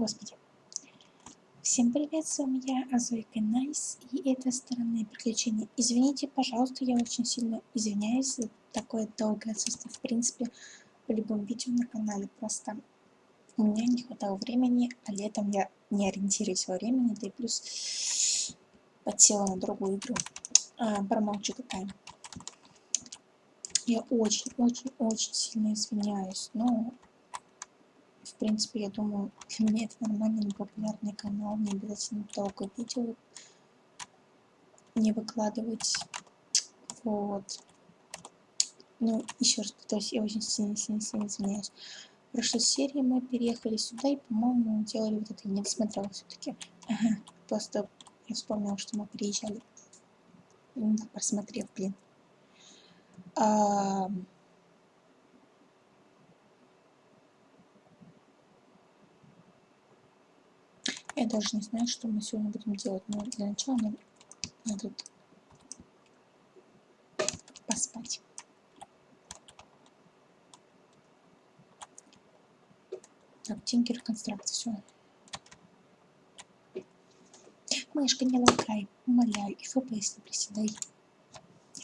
Господи. Всем привет, с вами я, Азойка Найс, и это «Странные приключения». Извините, пожалуйста, я очень сильно извиняюсь за такое долгое отсутствие, в принципе, в любом видео на канале. Просто у меня не хватало времени, а летом я не ориентируюсь во времени, да и плюс подсела на другую игру. А, промолчу какая. Я очень-очень-очень сильно извиняюсь, но принципе, я думаю, для меня это нормальный, непопулярный канал, не обязательно долго видео не выкладывать. Вот. Ну, еще раз повторюсь, я очень сильно-сильно-сильно извиняюсь. В прошлой серии мы переехали сюда и, по-моему, делали вот это. Я не досмотрела все-таки. Просто я вспомнила, что мы приезжали. Просмотрев, блин. А, Я даже не знаю, что мы сегодня будем делать, но для начала нам надо поспать. Так, Тинкер констракт, все. Мышка, не лакай, умоляю, и FPS не приседай.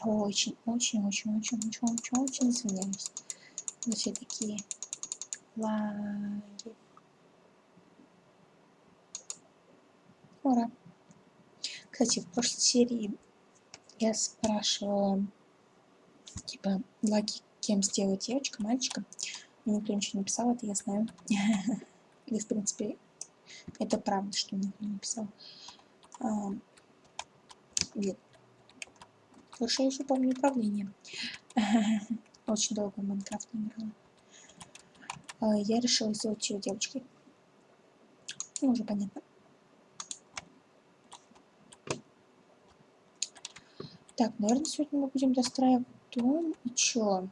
Очень, очень, очень, очень, очень, очень, очень извиняюсь. За все такие лаги. Ура! Кстати, в прошлой серии я спрашивала, типа, лаки кем сделать девочка, мальчика. Мне никто ничего не писал, это я знаю. И, в принципе, это правда, что никто не писал. А, нет. Хорошо, я еще помню управление. Очень долго Майнкрафт не играла. А, я решила сделать ее девочкой. Ну, уже понятно. Так, наверное, сегодня мы будем достраивать дом. И чё?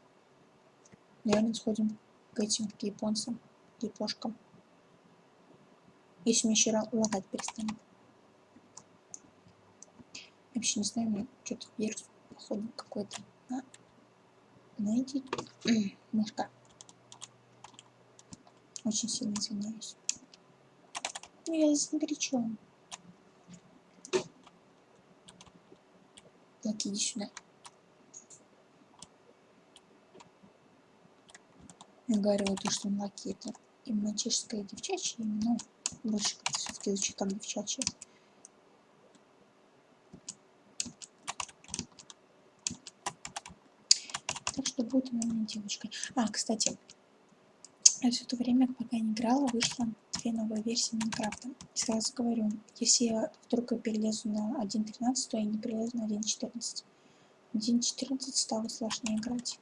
Наверное, сходим к этим, к японцам, к япошкам. Если мне еще лагать перестанет. Вообще не знаю, мне что-то вирус, походу, какой-то. А? Найди. Мышка. Очень сильно извиняюсь. Ну, я здесь ни при. Так, иди сюда. Я говорила то, что лаки это именно чешская девчачья, но больше как-то все-таки звучит как девчачья. Так что будет она девочкой. А, кстати, я все это время, пока не играла, вышла две новые версии Майнкрафта. Сразу говорю, если я вдруг перелезу на 1.13, то я не перелезу на 1.14. 1.14 стало сложнее играть.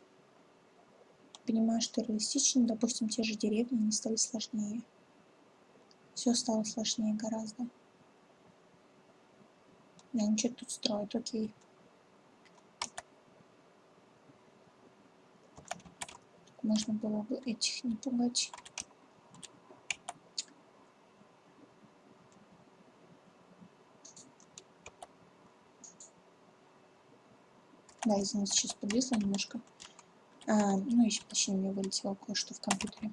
Понимаю, что реалистично, допустим, те же деревни не стали сложнее. Все стало сложнее гораздо. Да, ничего тут строят, окей. можно было бы этих не пугать. Да, извините, сейчас подвисло немножко. А, ну, еще точнее, мне вылетело кое-что в компьютере.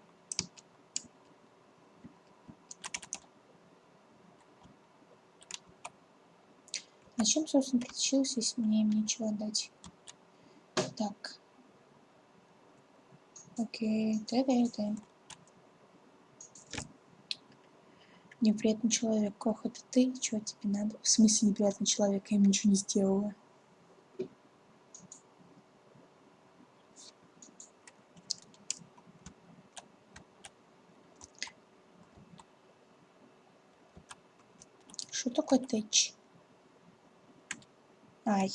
Зачем, собственно, притащилась, если мне им нечего дать? Так. Окей, та-да-да. Неприятный человек. Кох, это ты? Чего тебе надо? В смысле неприятный человек? Я ему ничего не сделала. Что такое тэч? Ай.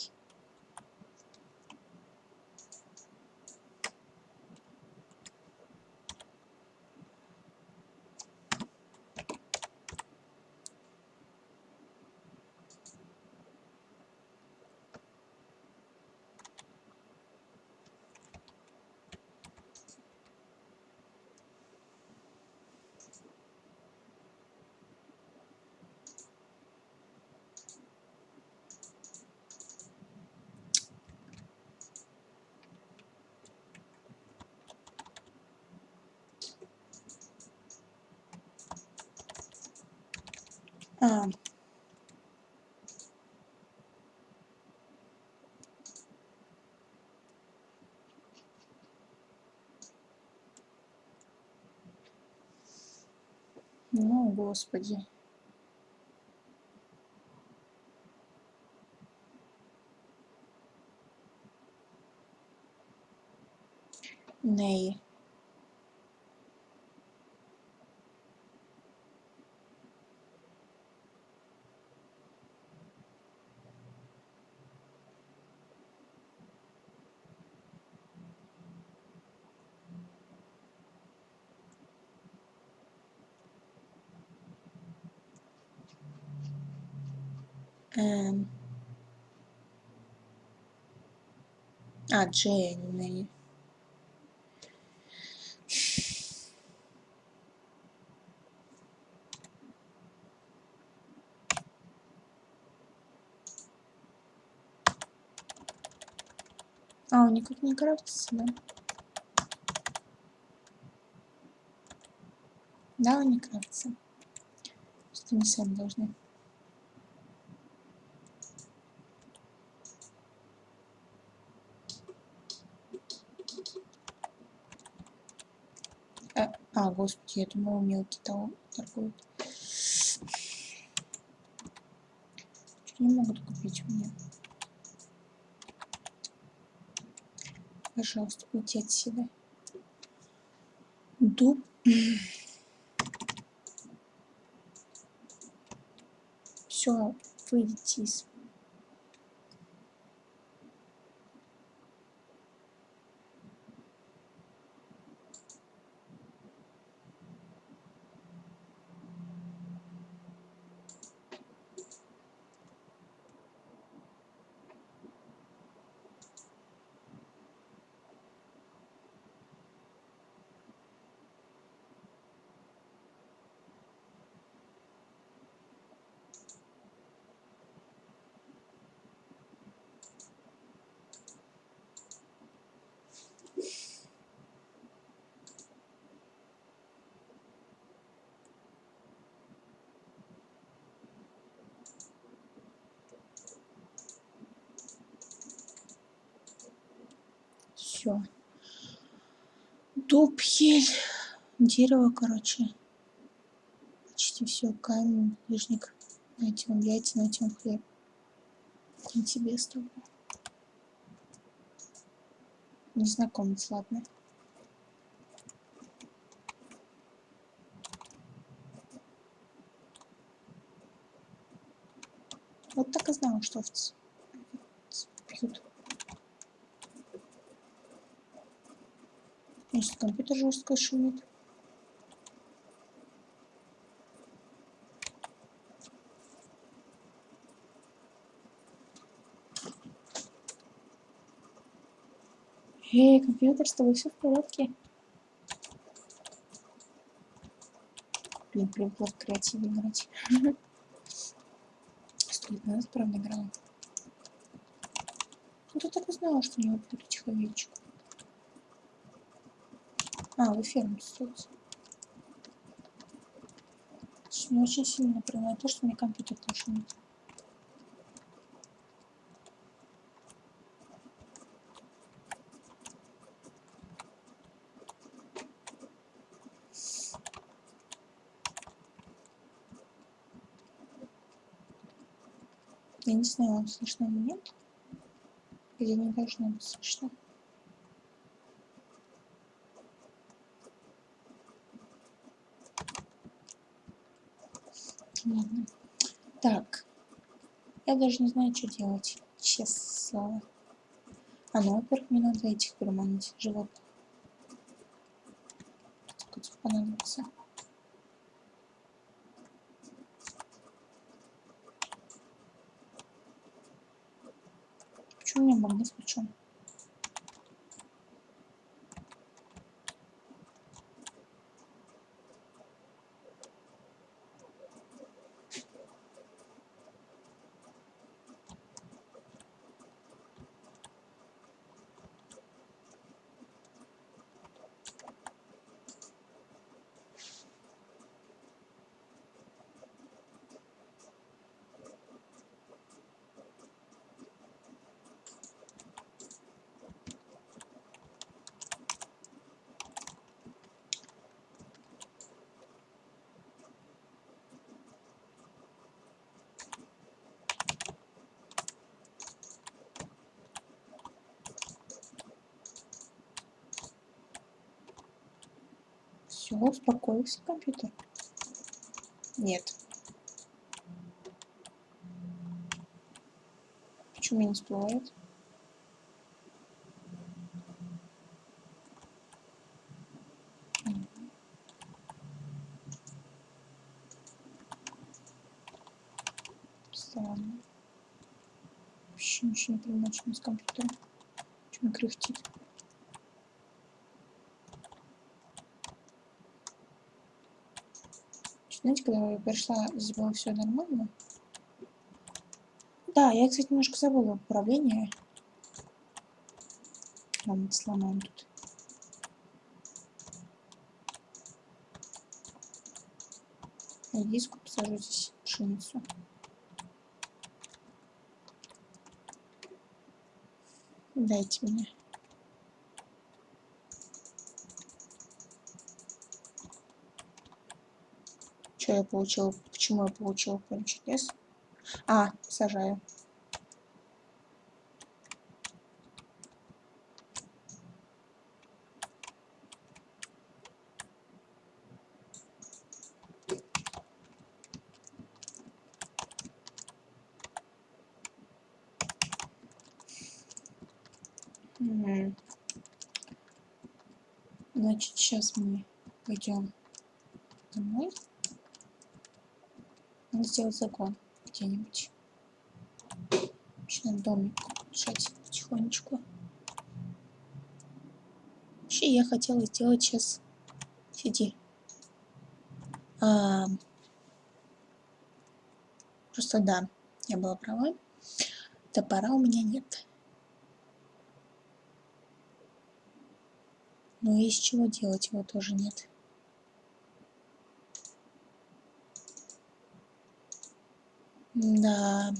Господи. Ней. Эм. А, Джей, а он никак не крафтится, да? Да, он не крафтится. Что они сами должны. А, господи, я мелкий того торгуют. Что не могут купить мне? Пожалуйста, уйти отсюда. Дуб. Все, выйдите из все. Дуб, ель, дерево, короче. Почти все. Камень, лишник. Найти вам яйца, найти вам хлеб. Не тебе с тобой. Незнакомец, ладно. Вот так и знала, что овцы Если компьютер жестко шумит. Эй, компьютер, с тобой все в порядке? Блин, привыкла в креативе играть. Стоит нас, правда, играла. Ну, ты так и что у него будет человечек. А, вы ферму строите. Мне очень сильно напрягает то, что мне компьютер шумит. Я не знаю, вам слышно или нет. Или не должно быть слышно. Ладно. Так. Я даже не знаю, что делать. Честное. А ну, во-первых, мне надо этих переманить животных. Сколько понадобится. Почему у меня магнит включен? Все, успокоился компьютер. Нет. Почему не всплывает? Странно. Вообще ничего не понимаю, что с компьютером. Почему кряхтит? Я пришла, здесь было все нормально. Да, я, кстати, немножко забыла управление. Ладно, сломаем тут. Редиску посажу здесь пшеницу. Дайте мне. Что я получил? Почему я получил поле чудес? А, сажаю. Значит, сейчас мы пойдем Надо сделать загон где-нибудь. Начинаю домик решать потихонечку. Вообще я хотела сделать сейчас... Сиди. А... Просто да, я была права. Топора у меня нет. Но из чего делать его тоже нет. Да.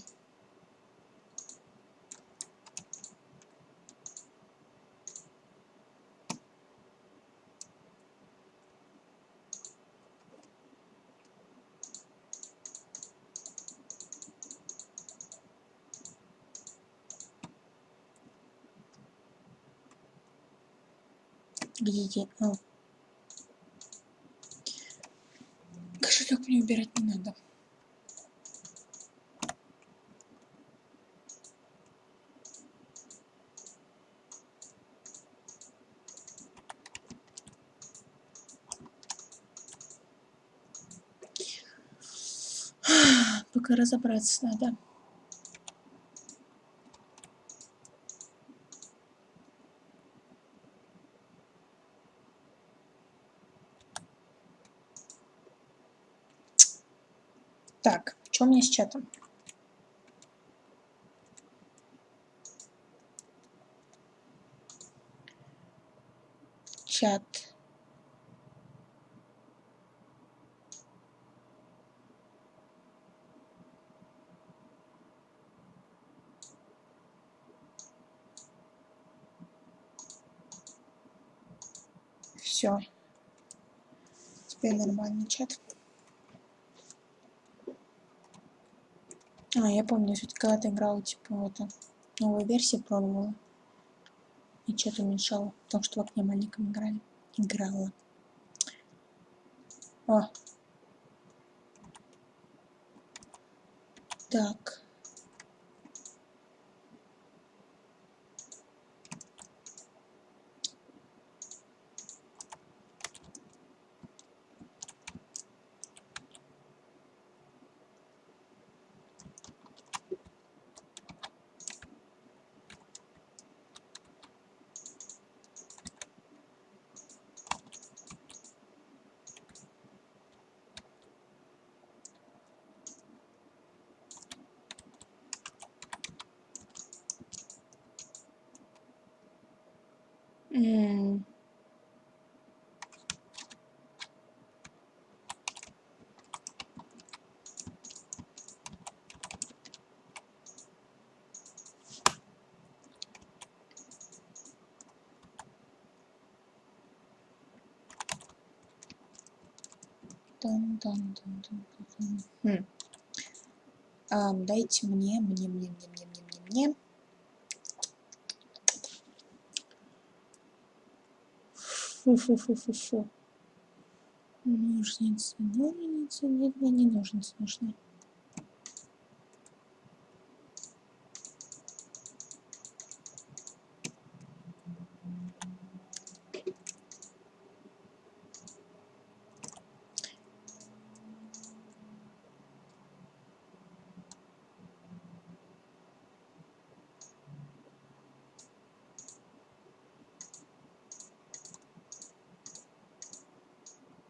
Где? А. Кошелек мне убирать не надо. Пока разобраться надо. Так, что у меня с чатом? Чат. Все. Теперь нормальный чат. А, я помню, что когда-то играла, типа, в это, новую версию пробовала. И что-то уменьшала, потому что в окне маленьком играли. Играла. О. Так. Хм. Ам, дайте мне, мне, мне, мне, мне, мне, мне, мне. Фу-фу-фу-фу-фу. Ножницы, ножницы, нет, мне не ножницы нужны.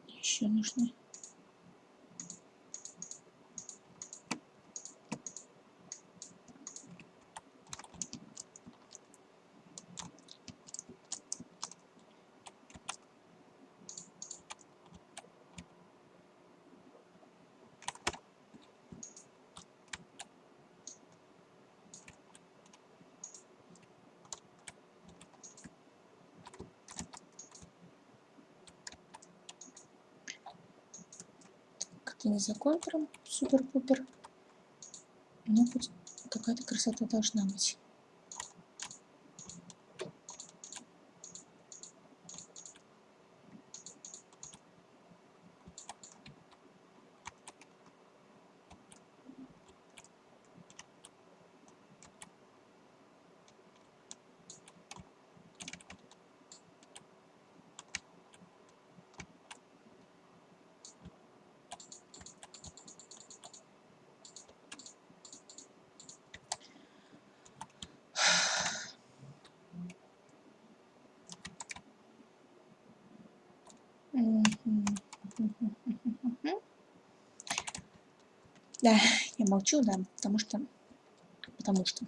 Еще нужны. Не за контуром супер-пупер. Но хоть какая-то красота должна быть. Да, я молчу, да, потому что... Потому что...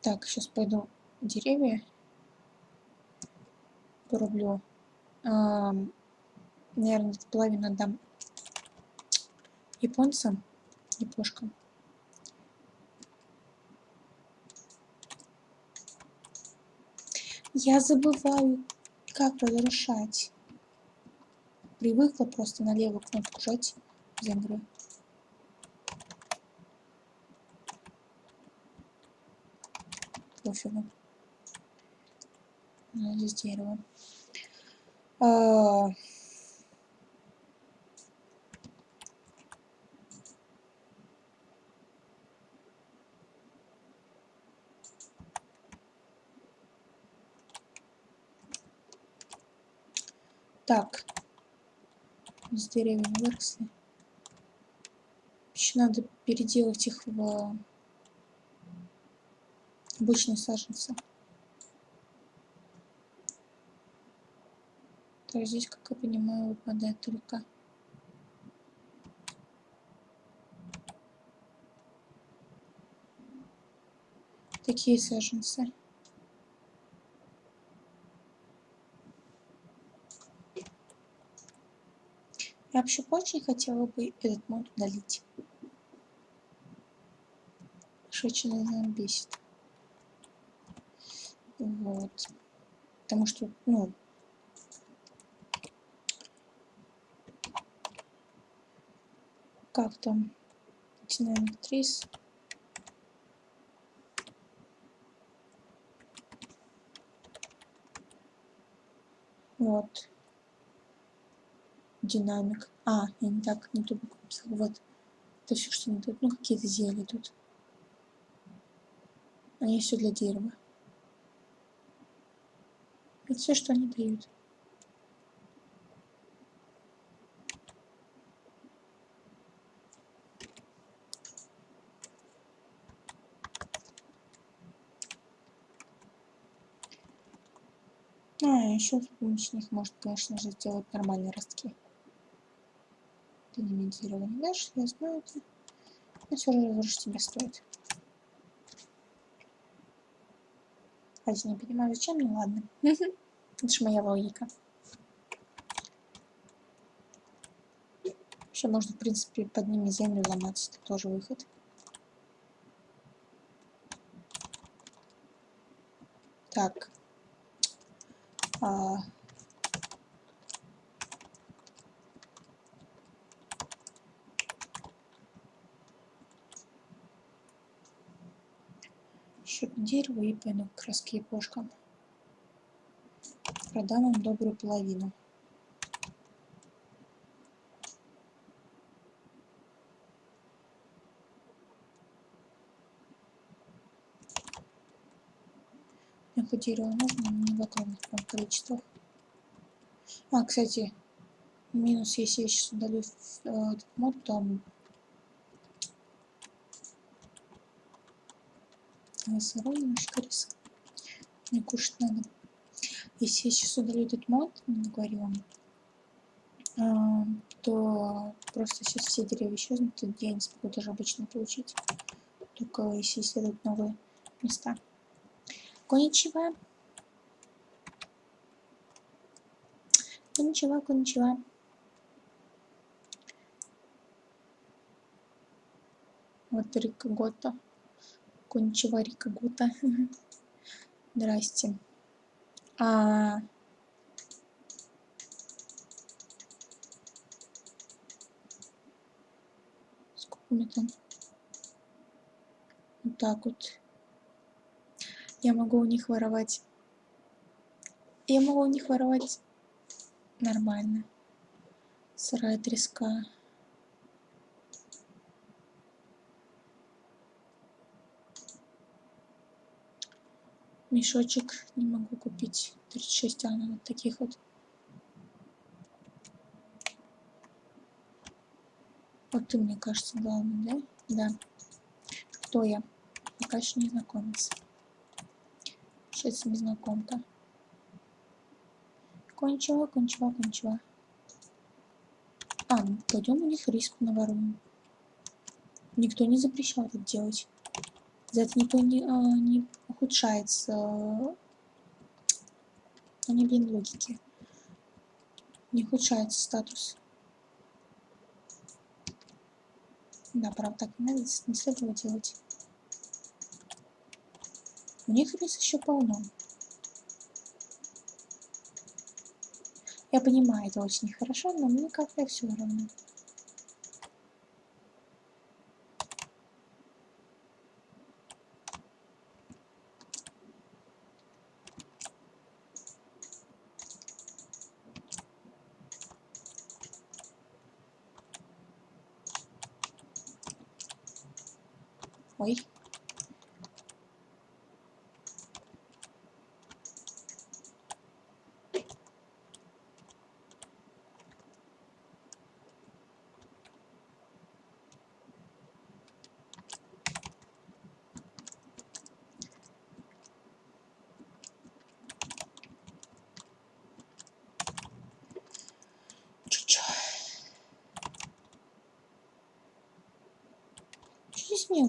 Так, сейчас пойду деревья порублю. Наверное, половину отдам японцам, япошкам. Я забываю, как разрушать. Привыкла просто на левую кнопку жать землю. Пофигу. Ну, здесь дерево. А, Так. С деревьями выросли. Еще надо переделать их в обычные саженцы. То здесь, как я понимаю, выпадает только такие саженцы. Я вообще очень хотела бы этот мод удалить. Что очень меня бесит. Вот. Потому что, ну, как там, Dynamic Trees. Вот. Динамик. А, я не так, не ту букву написала. Вот. Это все, что не тут. Ну, какие-то зелья тут. Они все для дерева. Это все, что они дают. А, еще с помощью них может, конечно же, сделать нормальные ростки. Динамизирование дальше, я знаю это. Но все же разрушить тебе стоит. Хотя не понимаю, зачем, ну ладно. Это же моя логика. Вообще можно, в принципе, под ними землю ломать. Это тоже выход. Так. А, еще дерево и пойду к краски япошкам. Продам им добрую половину. Мне хоть дерево нужно, но не в огромных количествах. А, кстати, минус, если я сейчас удалю э, этот мод, то сырой немножко риса. Мне кушать надо. Если я сейчас удалю этот мод, говорю вам, а, то просто сейчас все деревья исчезнут, и я не смогу даже обычно получить. Только если исследовать новые места. Коничева. Коничева, коничева. Вот Рика Гота. Коничева Рика Гота. Здрасте. А... Сколько у меня там? Вот так вот. Я могу у них воровать. Я могу у них воровать нормально. Сырая треска. Мешочек не могу купить. 36 а вот таких вот. Вот ты, мне кажется, главный, да? Да. Кто я? Пока еще не знакомец. Сейчас незнакомка. Кончила, кончила, кончила. А, ну, пойдем у них риск наворуем. Никто не запрещал это делать. За это никто не, а, не ухудшается. Они, блин, логики. Не ухудшается статус. Да, правда, так не надо, не следовало делать. У них рис еще полно. Я понимаю, это очень нехорошо, но мне как-то все равно.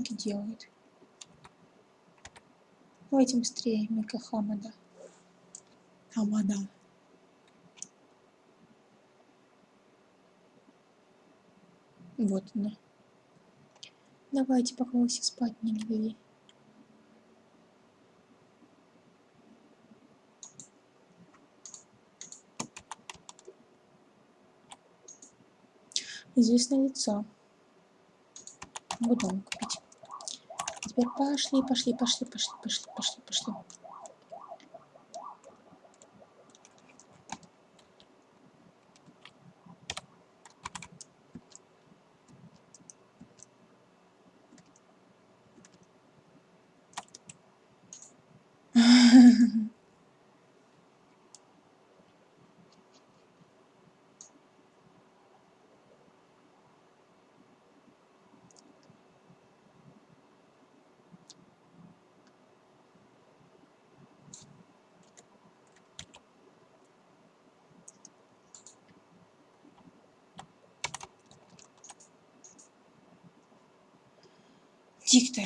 Мелкий делает? Давайте быстрее, Мика Хамада. Хамада. Вот она. Давайте, пока вы все спать не легли. Известное лицо. Купить. Теперь пошли, пошли, пошли, пошли, пошли, пошли, пошли. диктор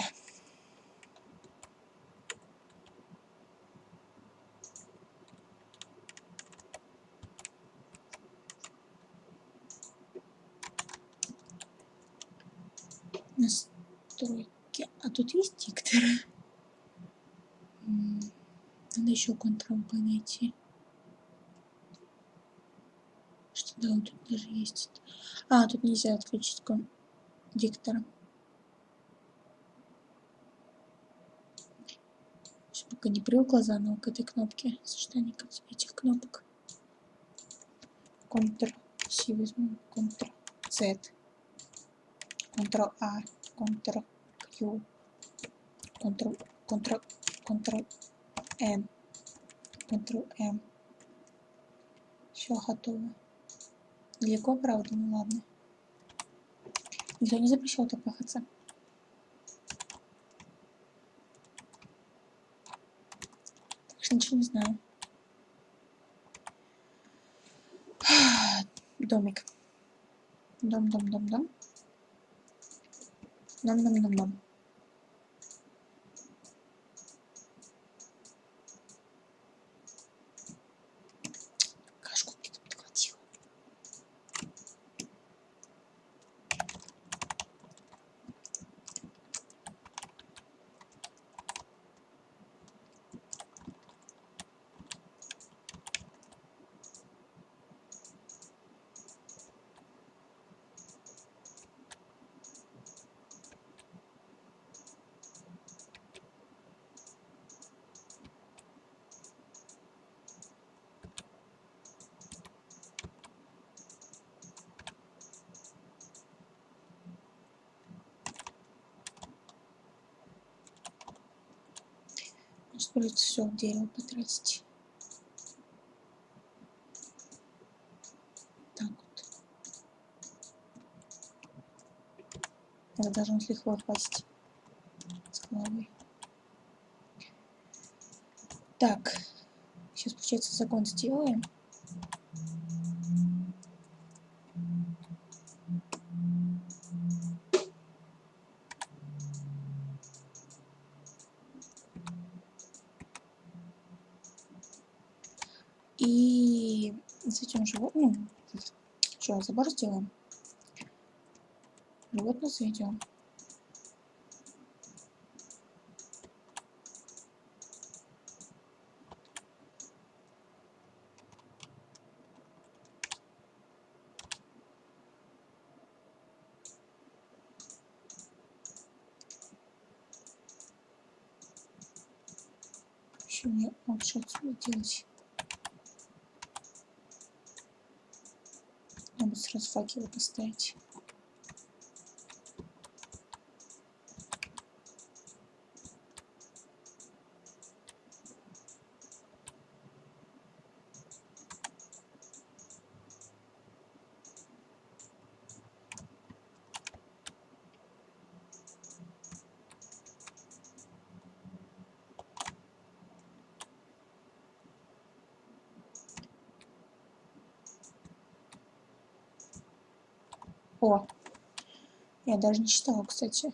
настройки а тут есть диктор надо еще контрол найти Да, вот тут даже есть. А, тут нельзя отключить диктора. Пока не привыкла заново к этой кнопке, сочетание этих кнопок. Ctrl-C возьму, Ctrl-Z, Ctrl-A, Ctrl-Q, Ctrl, Ctrl, Ctrl-N, Ctrl-M. Все готово. Далеко, правда? Ну ладно. Никто не запрещал так пахаться. Так что ничего не знаю. Домик. Дом, дом, дом, дом. Дом, дом, дом, дом. Придется все в дерево потратить. Так вот. Это должно лихвой хватить с головой. Так, сейчас, получается, закон сделаем. Забор сделаем? Животных заведем. Еще мне лучше отсюда делать. Надо сразу факелы поставить. О, я даже не читала, кстати.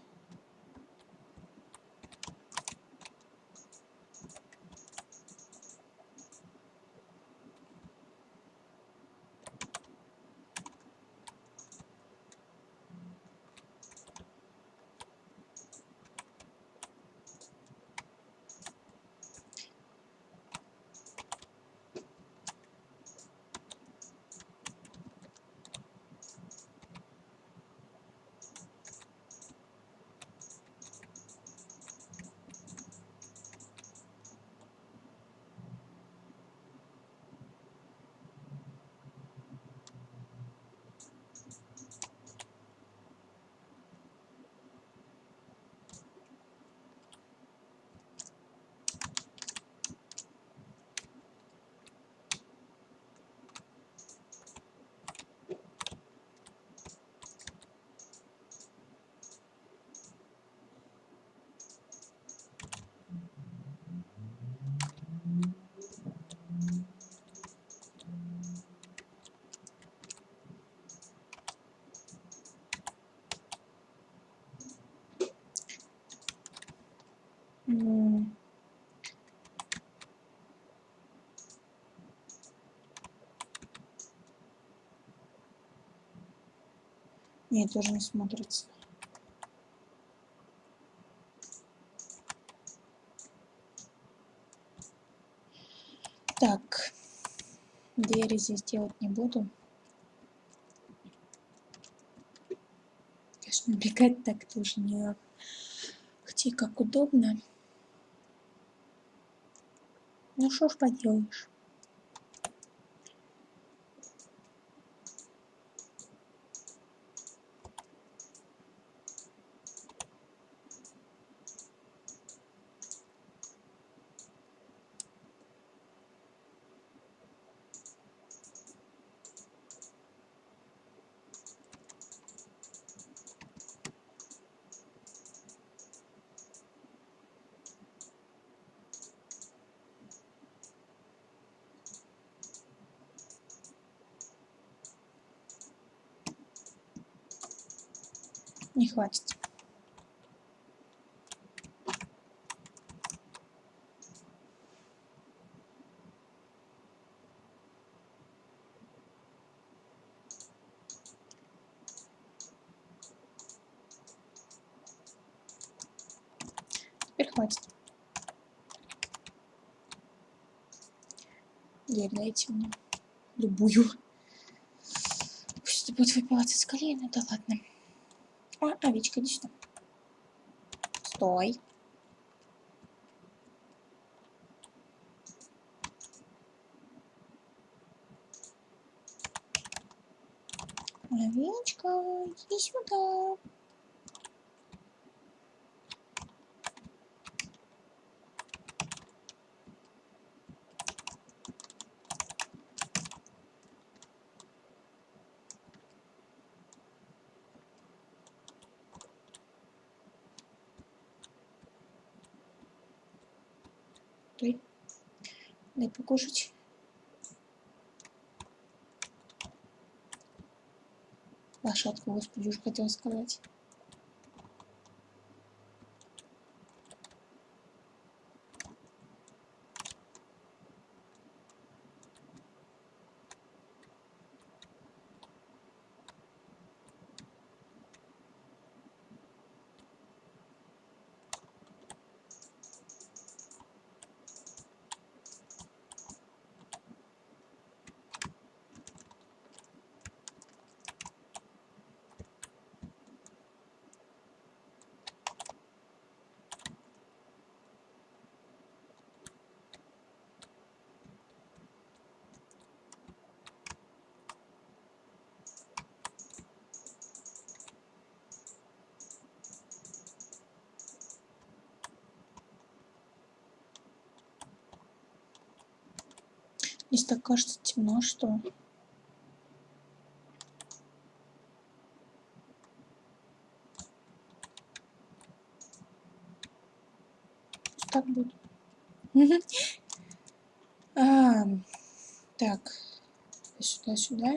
Нет, тоже не смотрится. Так, двери здесь делать не буду. Конечно, бегать так тоже не... Хотя как удобно. Ну что ж поделаешь. Не хватит. Теперь хватит. Дверь дайте мне. Любую. Пусть будет выпиваться из колена, да ладно. Овечка, иди сюда. Стой. Овечка, иди сюда. Дай. Дай покушать. Лошадка, господи, уж хотел сказать. Здесь так кажется темно, что... Так будет. А, так, сюда,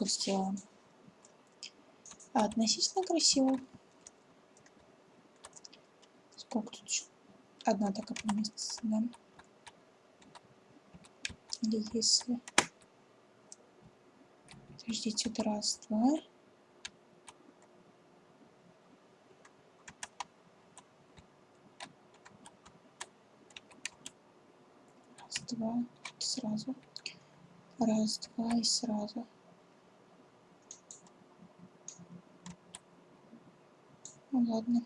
сделаем. А относительно красиво. Сколько тут еще? Одна такая поместится, да? Или если... Подождите, это раз, два. Раз, два, сразу. Раз, два и сразу. Ладно.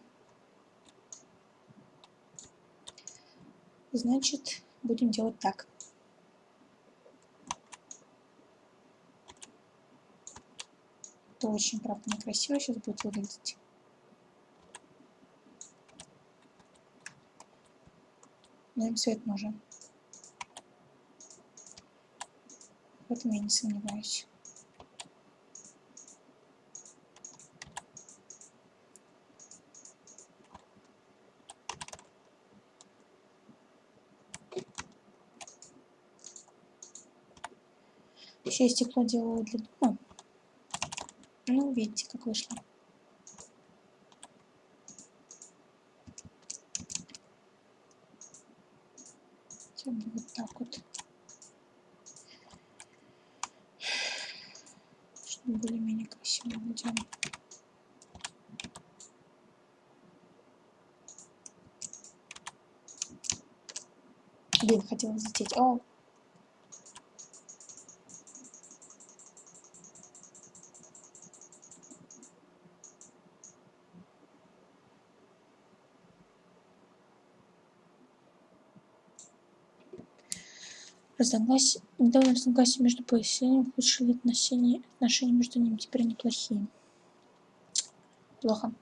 Значит, будем делать так. Это очень, правда, некрасиво сейчас будет выглядеть. Но им свет нужен. В этом я не сомневаюсь. Еще я стекло делала для дома. Ну, видите, как вышло. Хотя бы вот так вот. Чтобы более-менее красиво выглядело. Блин, хотела взлететь. О! Разногласия, недавно разногласия между поселениями ухудшили отношения, отношения между ними теперь неплохие. Плохо.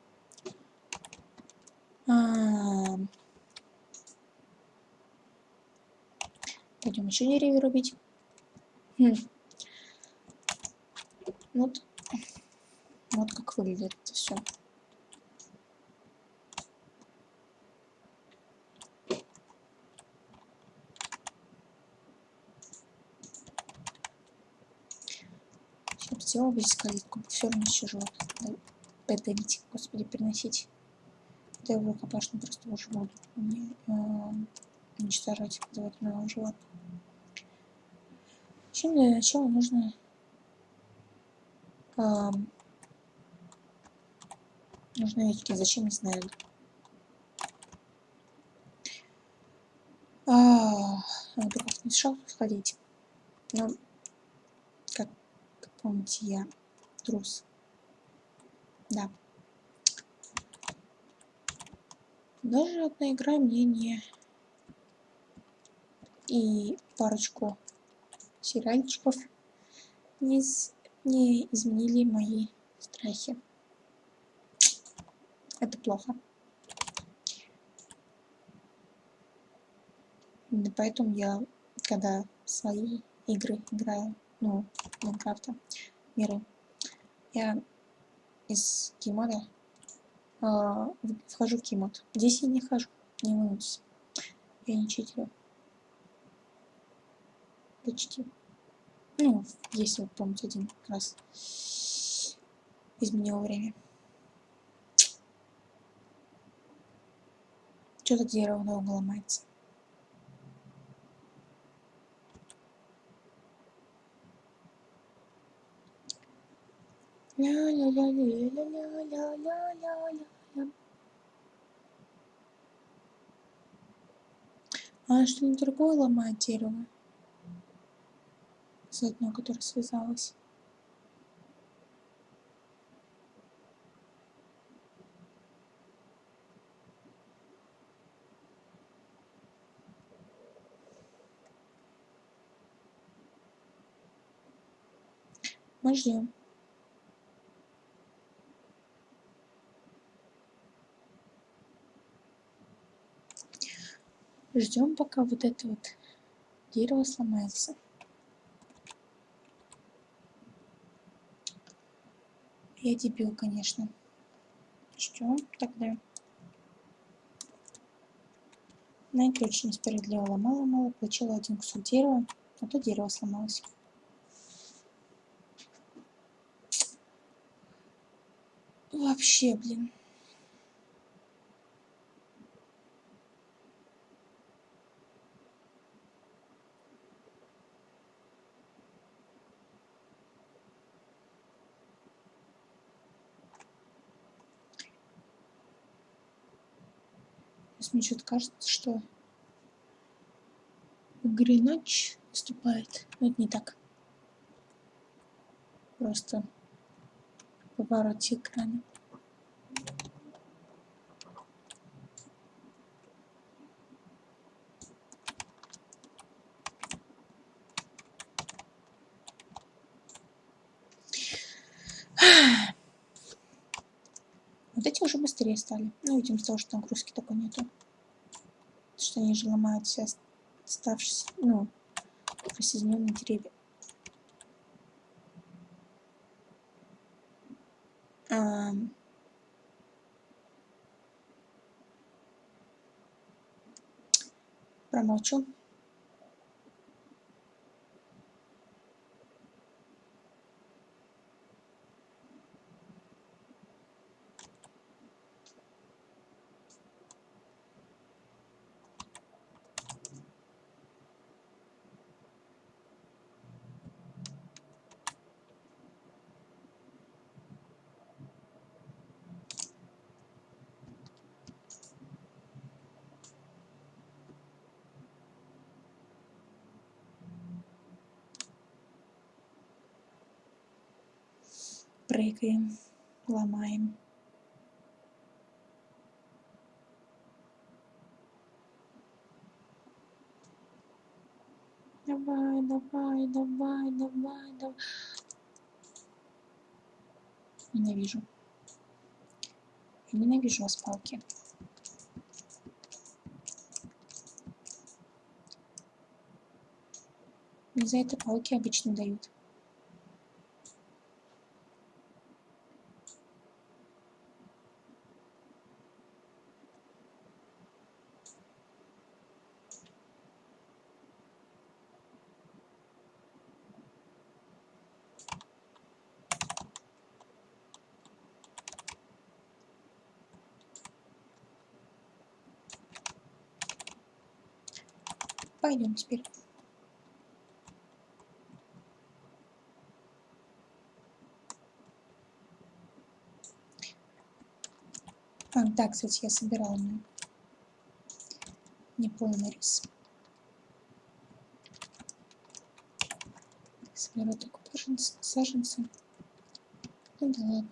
А -а -а. Пойдем еще деревья рубить. Хм. Вот. Вот как выглядит это все. Сделал весь калитку, равно еще живут. Подавить, господи, переносить. Да его рукопашно просто уже буду. Не, э, уничтожать подводного животного. Чем для начала нужно а, нужны яички, зачем не знаю. А, надо как не сходить. Но, как, я трус. Да. Даже одна игра мне не и парочку сериальчиков не, не изменили мои страхи. Это плохо. Именно поэтому я, когда свои игры играю, ну, Майнкрафта, миры, я из кеймода э, вхожу в кеймод. Здесь я не хожу, не волнуйтесь. Я не читерю почти. Ну, если вы помните, один раз изменил время. Что-то дерево долго ломается. А что не другое ломает дерево? заодно, которая связалась. Мы ждем. Ждем, пока вот это вот дерево сломается. Я дебил, конечно. Что тогда? Найти очень несправедливо ломала-мало, получила один кусок дерева, а то дерево сломалось. Вообще, блин. Мне что-то кажется, что в игре ночь наступает. Но это не так. Просто повороте экрана. Вот эти уже быстрее стали. Ну, видимо, с того, что нагрузки такой нету что они же ломают все оставшиеся, ну, присоединенные деревья. А, промолчу. Прыгаем, ломаем. Давай, давай, давай, давай, давай. Ненавижу. Ненавижу вас, палки. За это палки обычно дают. Пойдем теперь. А, да, кстати, я собирала неполный рис. Соберу только саженцы. Ну да ладно.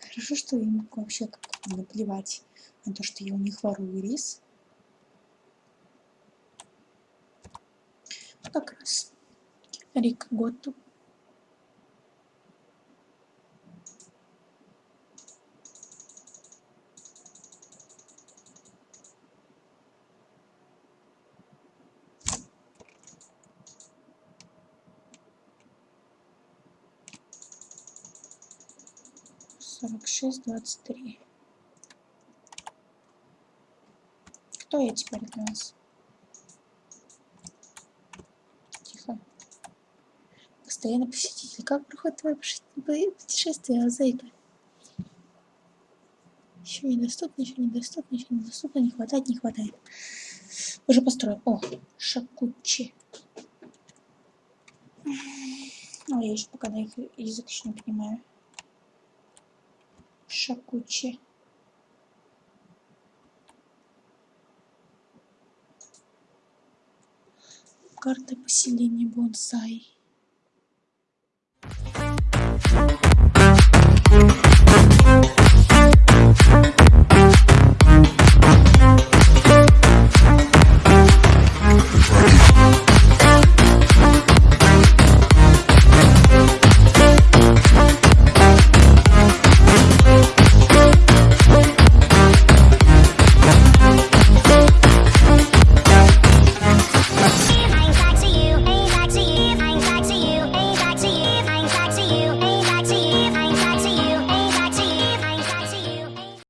Хорошо, что им вообще как-то наплевать на то, что я у них ворую рис. Как раз Рик Готту. Сорок шесть двадцать три. Кто я теперь для вас? Тихо. Постоянно посетитель. Как проходит твое путешествие Азейка еще недоступно еще недоступно еще недоступно. Не хватает не хватает. Уже построил о шакучи. Ой, я еще пока на их язык еще не понимаю Шакучи. Карта поселения бонсай.